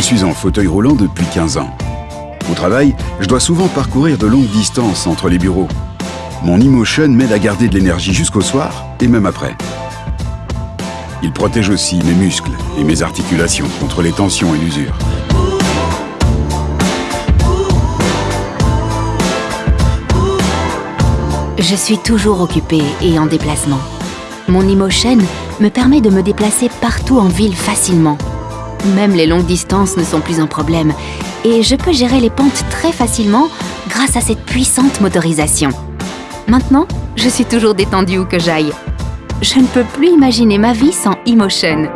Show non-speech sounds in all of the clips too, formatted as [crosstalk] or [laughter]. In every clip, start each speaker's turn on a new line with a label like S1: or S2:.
S1: suis en fauteuil roulant depuis 15 ans. Au travail, je dois souvent parcourir de longues distances entre les bureaux. Mon eMotion m'aide à garder de l'énergie jusqu'au soir et même après. Il protège aussi mes muscles et mes articulations contre les tensions et l'usure.
S2: Je suis toujours occupée et en déplacement. Mon eMotion me permet de me déplacer partout en ville facilement. Même les longues distances ne sont plus un problème et je peux gérer les pentes très facilement grâce à cette puissante motorisation. Maintenant, je suis toujours détendue où que j'aille. Je ne peux plus imaginer ma vie sans eMotion.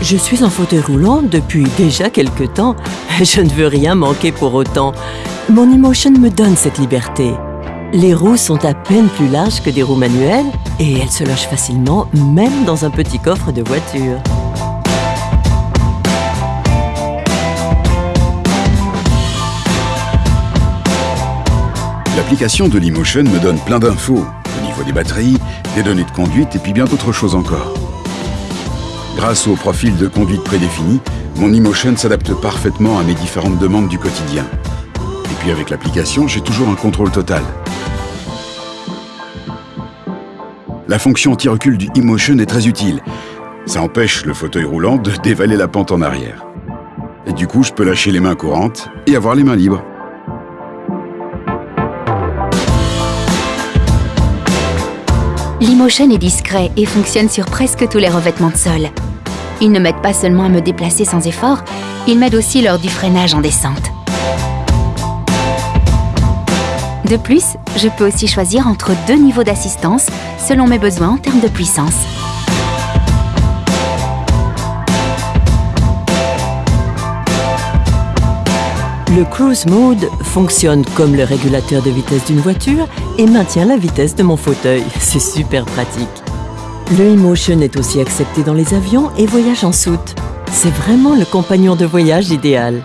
S3: Je suis en fauteuil roulant depuis déjà quelques temps. [laughs] Je ne veux rien manquer pour autant. Mon eMotion me donne cette liberté. Les roues sont à peine plus larges que des roues manuelles et elles se logent facilement même dans un petit coffre de voiture.
S1: L'application de l'eMotion me donne plein d'infos, au niveau des batteries, des données de conduite et puis bien d'autres choses encore. Grâce au profil de conduite prédéfini, mon eMotion s'adapte parfaitement à mes différentes demandes du quotidien. Et puis avec l'application, j'ai toujours un contrôle total. La fonction anti-recul du eMotion est très utile. Ça empêche le fauteuil roulant de [laughs] dévaler la pente en arrière. Et du coup, je peux lâcher les mains courantes et avoir les mains libres.
S2: L'eMotion est discret et fonctionne sur presque tous les revêtements de sol. Il ne m'aide pas seulement à me déplacer sans effort, il m'aide aussi lors du freinage en descente. De plus, je peux aussi choisir entre deux niveaux d'assistance selon mes besoins en termes de puissance.
S3: Le Cruise Mode fonctionne comme le régulateur de vitesse d'une voiture et maintient la vitesse de mon fauteuil. C'est super pratique. Le eMotion est aussi accepté dans les avions et voyage en soute. C'est vraiment le compagnon de voyage idéal.